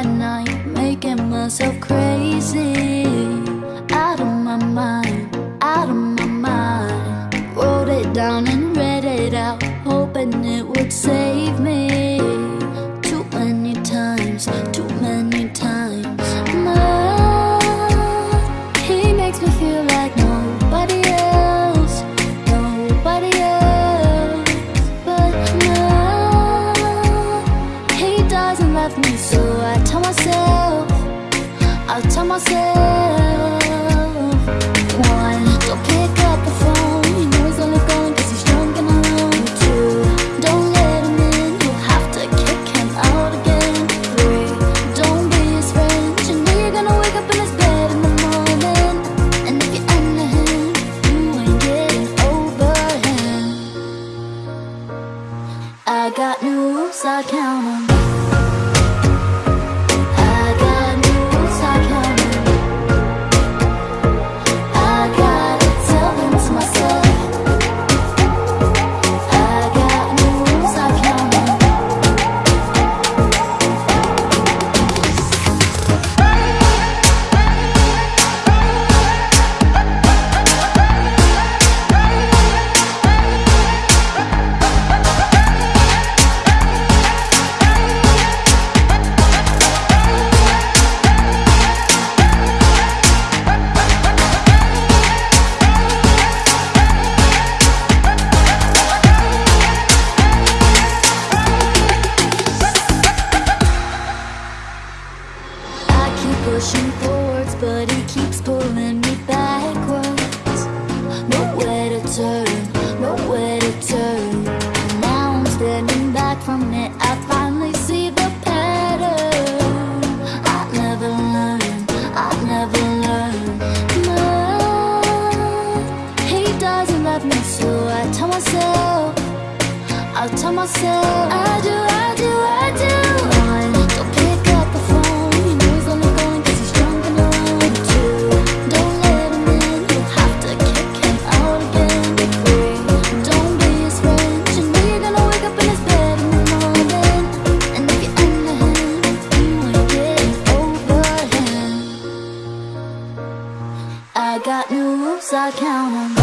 at night, making myself crazy. I got news, I count on but keeps pulling me backwards. Nowhere to turn, nowhere to turn. And now I'm standing back from it. I finally see the pattern. I never learn, I never learn. No, he doesn't love me, so I tell myself, I tell myself, I do, I do. got new rules, I count them.